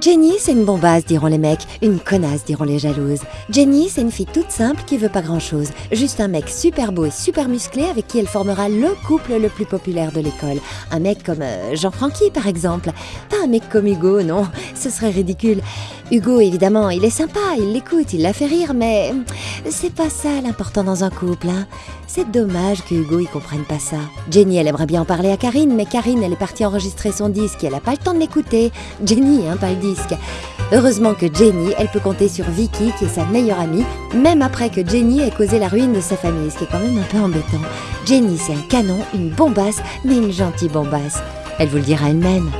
Jenny, c'est une bombasse, diront les mecs. Une connasse, diront les jalouses. Jenny, c'est une fille toute simple qui veut pas grand-chose. Juste un mec super beau et super musclé avec qui elle formera le couple le plus populaire de l'école. Un mec comme euh, Jean-Francky, par exemple. Pas un mec comme Hugo, non. Ce serait ridicule. Hugo, évidemment, il est sympa, il l'écoute, il la fait rire, mais c'est pas ça l'important dans un couple. Hein. C'est dommage que Hugo y comprenne pas ça. Jenny, elle aimerait bien en parler à Karine, mais Karine, elle est partie enregistrer son disque et elle a pas le temps de l'écouter. Jenny, hein, pas le Heureusement que Jenny, elle peut compter sur Vicky, qui est sa meilleure amie, même après que Jenny ait causé la ruine de sa famille, ce qui est quand même un peu embêtant. Jenny, c'est un canon, une bombasse, mais une gentille bombasse. Elle vous le dira elle-même.